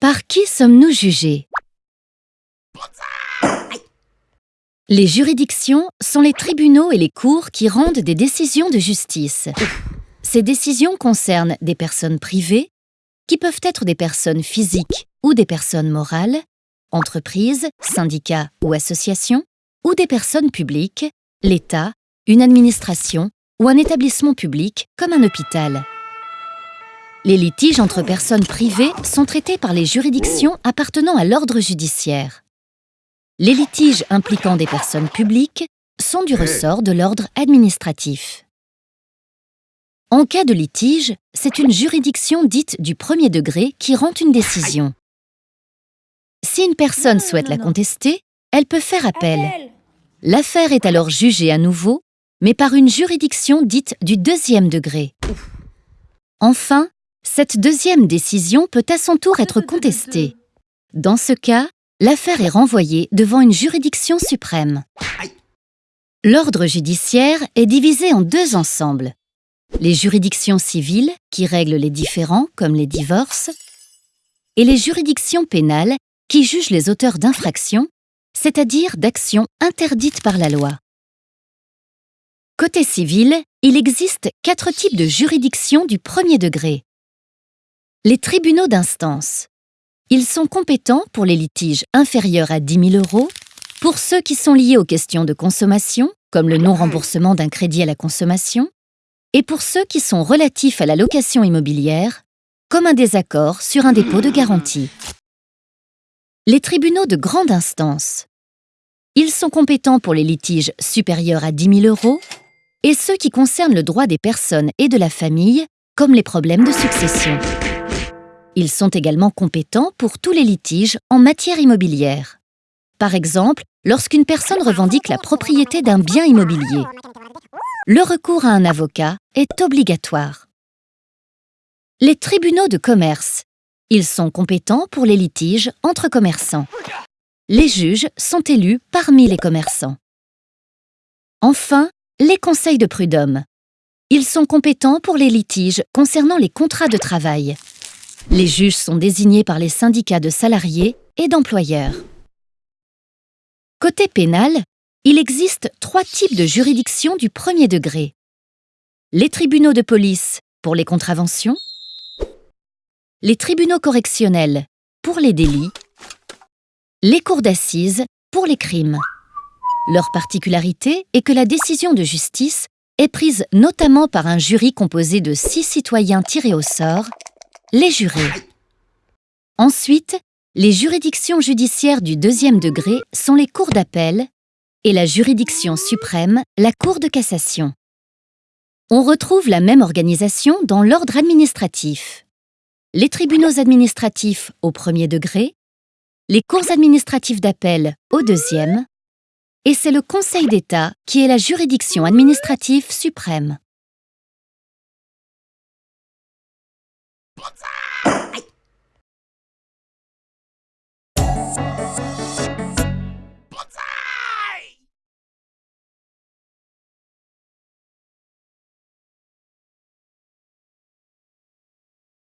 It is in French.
Par qui sommes-nous jugés? Les juridictions sont les tribunaux et les cours qui rendent des décisions de justice. Ces décisions concernent des personnes privées, qui peuvent être des personnes physiques ou des personnes morales, entreprises, syndicats ou associations, ou des personnes publiques, l'État, une administration ou un établissement public comme un hôpital. Les litiges entre personnes privées sont traités par les juridictions appartenant à l'ordre judiciaire. Les litiges impliquant des personnes publiques sont du ressort de l'ordre administratif. En cas de litige, c'est une juridiction dite du premier degré qui rend une décision. Si une personne souhaite la contester, elle peut faire appel. L'affaire est alors jugée à nouveau, mais par une juridiction dite du deuxième degré. Enfin, cette deuxième décision peut à son tour être contestée. Dans ce cas, l'affaire est renvoyée devant une juridiction suprême. L'ordre judiciaire est divisé en deux ensembles. Les juridictions civiles, qui règlent les différends, comme les divorces, et les juridictions pénales, qui jugent les auteurs d'infractions, c'est-à-dire d'actions interdites par la loi. Côté civil, il existe quatre types de juridictions du premier degré. Les tribunaux d'instance. Ils sont compétents pour les litiges inférieurs à 10 000 euros, pour ceux qui sont liés aux questions de consommation, comme le non-remboursement d'un crédit à la consommation, et pour ceux qui sont relatifs à la location immobilière, comme un désaccord sur un dépôt de garantie. Les tribunaux de grande instance. Ils sont compétents pour les litiges supérieurs à 10 000 euros et ceux qui concernent le droit des personnes et de la famille, comme les problèmes de succession. Ils sont également compétents pour tous les litiges en matière immobilière. Par exemple, lorsqu'une personne revendique la propriété d'un bien immobilier. Le recours à un avocat est obligatoire. Les tribunaux de commerce. Ils sont compétents pour les litiges entre commerçants. Les juges sont élus parmi les commerçants. Enfin, les conseils de prud'homme. Ils sont compétents pour les litiges concernant les contrats de travail. Les juges sont désignés par les syndicats de salariés et d'employeurs. Côté pénal, il existe trois types de juridictions du premier degré. Les tribunaux de police pour les contraventions, les tribunaux correctionnels pour les délits, les cours d'assises pour les crimes. Leur particularité est que la décision de justice est prise notamment par un jury composé de six citoyens tirés au sort les jurés. Ensuite, les juridictions judiciaires du deuxième degré sont les cours d'appel et la juridiction suprême, la Cour de cassation. On retrouve la même organisation dans l'ordre administratif. Les tribunaux administratifs au premier degré, les cours administratives d'appel au deuxième, et c'est le Conseil d'État qui est la juridiction administrative suprême.